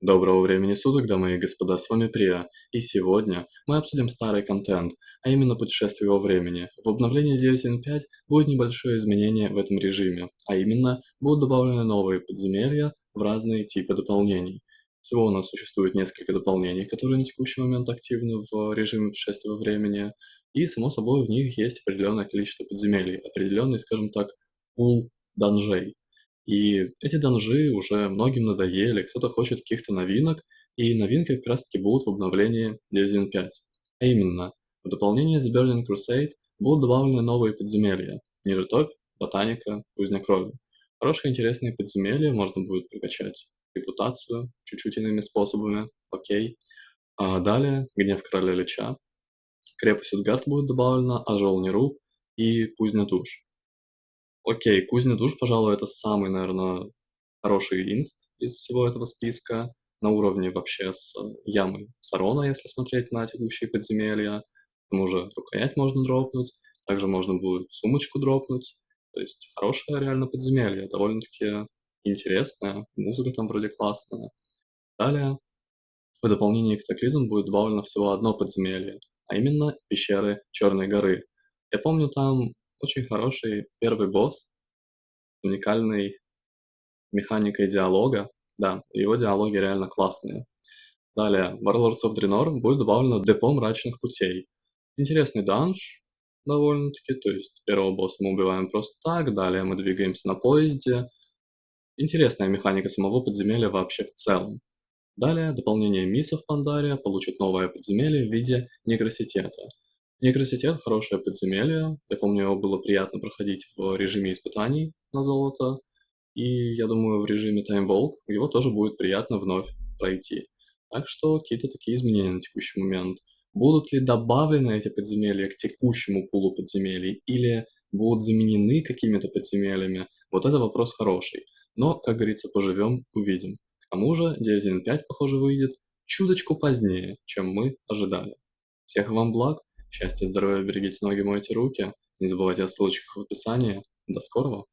Доброго времени суток, дамы и господа, с вами Прия, и сегодня мы обсудим старый контент, а именно путешествие во времени. В обновлении 9.1.5 будет небольшое изменение в этом режиме, а именно будут добавлены новые подземелья в разные типы дополнений. Всего у нас существует несколько дополнений, которые на текущий момент активны в режиме путешествия во времени, и само собой в них есть определенное количество подземелий, определенный, скажем так, пул данжей. И эти данжи уже многим надоели, кто-то хочет каких-то новинок, и новинки как раз таки будут в обновлении 9.1.5. А именно, в дополнение The Burning Crusade будут добавлены новые подземелья. Ниже топ, ботаника, кузня крови. Хорошие интересные подземелья, можно будет прокачать репутацию чуть-чуть иными способами, окей. А далее, гнев короля Лича, крепость Утгард будет добавлена, а Неру и кузня душ. Окей, кузня душ, пожалуй, это самый, наверное, хороший инст из всего этого списка, на уровне вообще с ямой Сарона, если смотреть на текущие подземелья. К тому же рукоять можно дропнуть, также можно будет сумочку дропнуть. То есть хорошее реально подземелье, довольно-таки интересное, музыка там вроде классная. Далее, в дополнение к катаклизм будет добавлено всего одно подземелье, а именно пещеры Черной горы. Я помню, там очень хороший первый босс, уникальной механикой диалога. Да, его диалоги реально классные. Далее, Warlords of Draenor будет добавлено депо мрачных путей. Интересный данж, довольно-таки, то есть первого босса мы убиваем просто так, далее мы двигаемся на поезде. Интересная механика самого подземелья вообще в целом. Далее, дополнение миссов Пандария получит новое подземелье в виде негроситета. Некроситет – хорошее подземелье. Я помню, его было приятно проходить в режиме испытаний на золото. И я думаю, в режиме Time Walk его тоже будет приятно вновь пройти. Так что какие-то такие изменения на текущий момент. Будут ли добавлены эти подземелья к текущему пулу подземелий или будут заменены какими-то подземельями? Вот это вопрос хороший. Но, как говорится, поживем, увидим. К тому же 9.1.5, похоже, выйдет чуточку позднее, чем мы ожидали. Всех вам благ! Счастья, здоровья, берегите ноги, мойте руки. Не забывайте о ссылочках в описании. До скорого!